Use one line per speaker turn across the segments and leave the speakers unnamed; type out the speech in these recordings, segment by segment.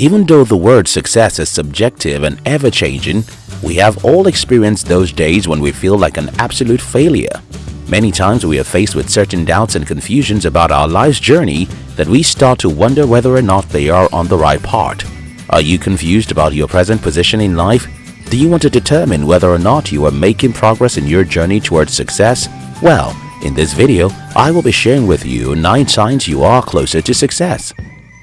Even though the word success is subjective and ever-changing, we have all experienced those days when we feel like an absolute failure. Many times we are faced with certain doubts and confusions about our life's journey that we start to wonder whether or not they are on the right path. Are you confused about your present position in life? Do you want to determine whether or not you are making progress in your journey towards success? Well, in this video, I will be sharing with you 9 signs you are closer to success.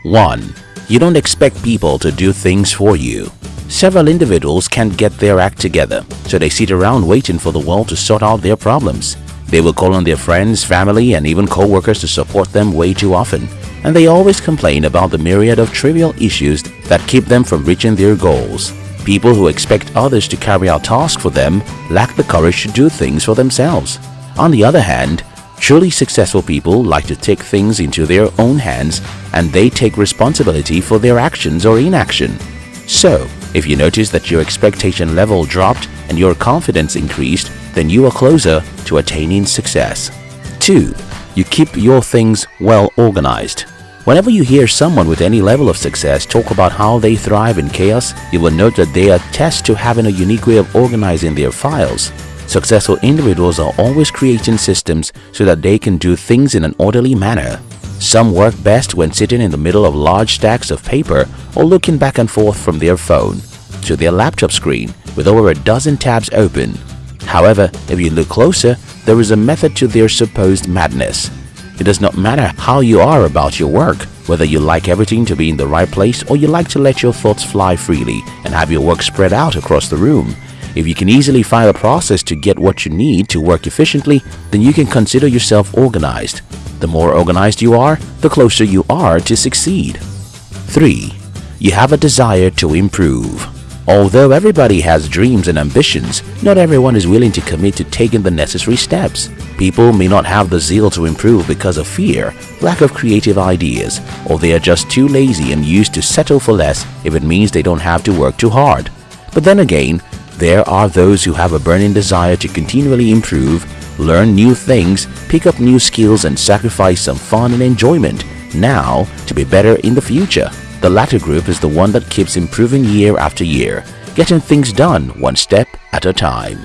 1. You don't expect people to do things for you. Several individuals can't get their act together, so they sit around waiting for the world to sort out their problems. They will call on their friends, family, and even co-workers to support them way too often, and they always complain about the myriad of trivial issues that keep them from reaching their goals. People who expect others to carry out tasks for them lack the courage to do things for themselves. On the other hand, Truly successful people like to take things into their own hands and they take responsibility for their actions or inaction. So, if you notice that your expectation level dropped and your confidence increased, then you are closer to attaining success. 2. You keep your things well organized. Whenever you hear someone with any level of success talk about how they thrive in chaos, you will note that they attest to having a unique way of organizing their files. Successful individuals are always creating systems so that they can do things in an orderly manner. Some work best when sitting in the middle of large stacks of paper or looking back and forth from their phone to their laptop screen with over a dozen tabs open. However, if you look closer, there is a method to their supposed madness. It does not matter how you are about your work, whether you like everything to be in the right place or you like to let your thoughts fly freely and have your work spread out across the room. If you can easily find a process to get what you need to work efficiently, then you can consider yourself organized. The more organized you are, the closer you are to succeed. 3. You have a desire to improve. Although everybody has dreams and ambitions, not everyone is willing to commit to taking the necessary steps. People may not have the zeal to improve because of fear, lack of creative ideas, or they are just too lazy and used to settle for less if it means they don't have to work too hard. But then again, there are those who have a burning desire to continually improve, learn new things, pick up new skills and sacrifice some fun and enjoyment now to be better in the future. The latter group is the one that keeps improving year after year, getting things done one step at a time.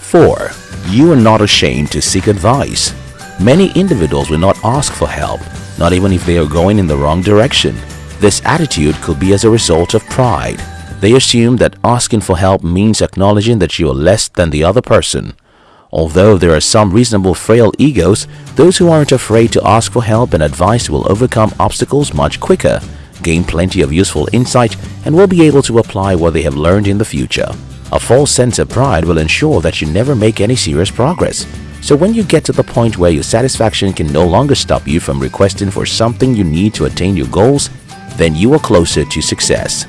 4. You are not ashamed to seek advice. Many individuals will not ask for help, not even if they are going in the wrong direction. This attitude could be as a result of pride, they assume that asking for help means acknowledging that you are less than the other person. Although there are some reasonable frail egos, those who aren't afraid to ask for help and advice will overcome obstacles much quicker, gain plenty of useful insight, and will be able to apply what they have learned in the future. A false sense of pride will ensure that you never make any serious progress. So when you get to the point where your satisfaction can no longer stop you from requesting for something you need to attain your goals, then you are closer to success.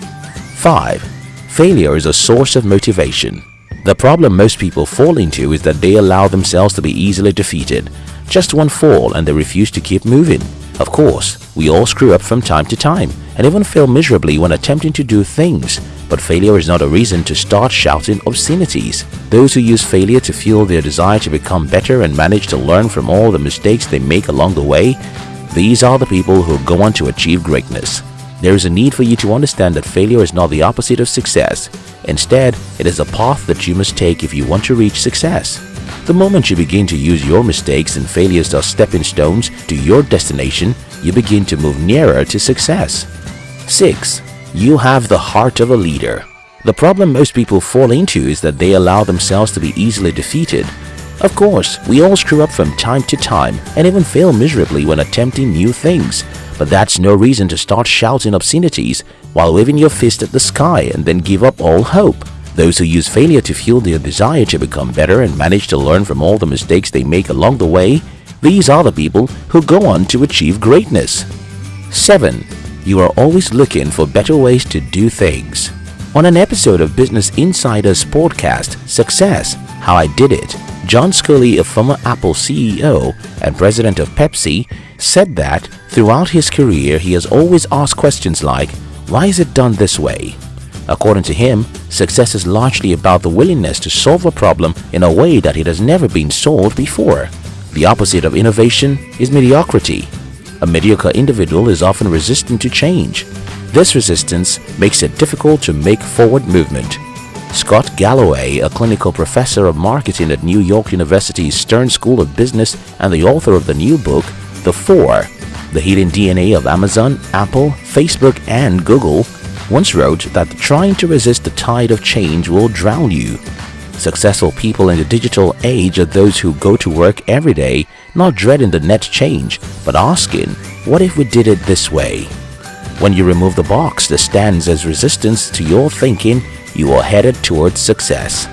5. Failure is a source of motivation. The problem most people fall into is that they allow themselves to be easily defeated. Just one fall and they refuse to keep moving. Of course, we all screw up from time to time and even fail miserably when attempting to do things. But failure is not a reason to start shouting obscenities. Those who use failure to fuel their desire to become better and manage to learn from all the mistakes they make along the way, these are the people who go on to achieve greatness. There is a need for you to understand that failure is not the opposite of success. Instead, it is a path that you must take if you want to reach success. The moment you begin to use your mistakes and failures as stepping stones to your destination, you begin to move nearer to success. 6. You have the heart of a leader. The problem most people fall into is that they allow themselves to be easily defeated. Of course, we all screw up from time to time and even fail miserably when attempting new things. But that's no reason to start shouting obscenities while waving your fist at the sky and then give up all hope. Those who use failure to fuel their desire to become better and manage to learn from all the mistakes they make along the way, these are the people who go on to achieve greatness. 7. You are always looking for better ways to do things. On an episode of Business Insider's podcast, Success, How I Did It, John Sculley, a former Apple CEO and president of Pepsi, said that throughout his career he has always asked questions like, why is it done this way? According to him, success is largely about the willingness to solve a problem in a way that it has never been solved before. The opposite of innovation is mediocrity. A mediocre individual is often resistant to change. This resistance makes it difficult to make forward movement. Scott Galloway, a clinical professor of marketing at New York University's Stern School of Business and the author of the new book, The Four, The Hidden DNA of Amazon, Apple, Facebook and Google, once wrote that trying to resist the tide of change will drown you. Successful people in the digital age are those who go to work every day not dreading the net change but asking, what if we did it this way? When you remove the box that stands as resistance to your thinking, you are headed towards success.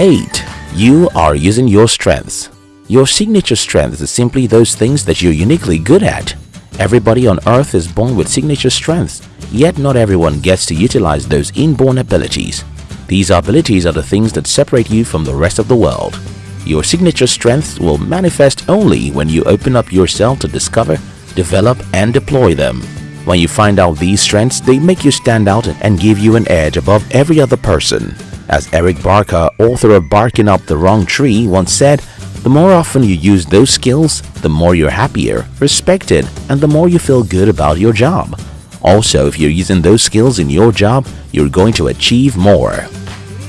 8. You are using your strengths. Your signature strengths are simply those things that you're uniquely good at. Everybody on earth is born with signature strengths, yet not everyone gets to utilize those inborn abilities. These abilities are the things that separate you from the rest of the world. Your signature strengths will manifest only when you open up yourself to discover, develop and deploy them. When you find out these strengths, they make you stand out and give you an edge above every other person. As Eric Barker, author of Barking Up the Wrong Tree, once said, the more often you use those skills, the more you're happier, respected, and the more you feel good about your job. Also, if you're using those skills in your job, you're going to achieve more.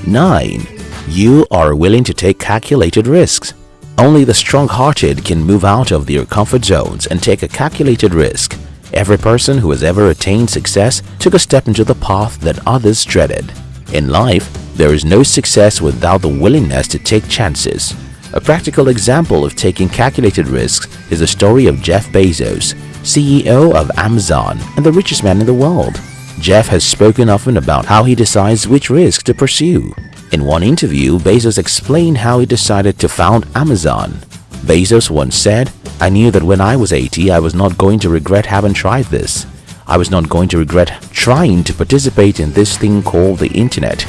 9. You are willing to take calculated risks. Only the strong-hearted can move out of their comfort zones and take a calculated risk. Every person who has ever attained success took a step into the path that others dreaded. In life, there is no success without the willingness to take chances. A practical example of taking calculated risks is the story of Jeff Bezos, CEO of Amazon and the richest man in the world. Jeff has spoken often about how he decides which risk to pursue. In one interview, Bezos explained how he decided to found Amazon. Bezos once said, I knew that when I was 80, I was not going to regret having tried this. I was not going to regret trying to participate in this thing called the internet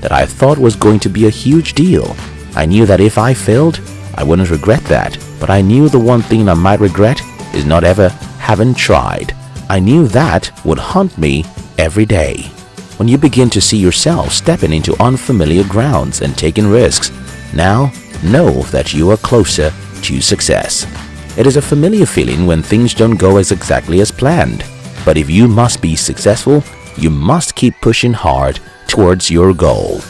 that I thought was going to be a huge deal. I knew that if I failed, I wouldn't regret that, but I knew the one thing I might regret is not ever having tried. I knew that would haunt me every day. When you begin to see yourself stepping into unfamiliar grounds and taking risks, now know that you are closer to success. It is a familiar feeling when things don't go as exactly as planned. But if you must be successful, you must keep pushing hard towards your goal.